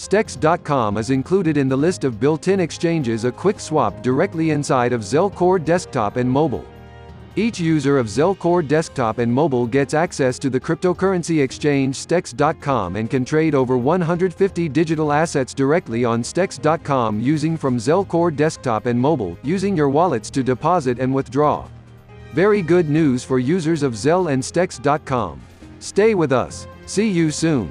Stex.com is included in the list of built-in exchanges a quick swap directly inside of Zelcore Desktop and Mobile. Each user of Zelcore Desktop and Mobile gets access to the cryptocurrency exchange Stex.com and can trade over 150 digital assets directly on Stex.com using from Zelcore Desktop and Mobile, using your wallets to deposit and withdraw. Very good news for users of Zel and Stex.com. Stay with us. See you soon.